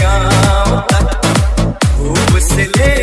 गाँव तक खूब से ले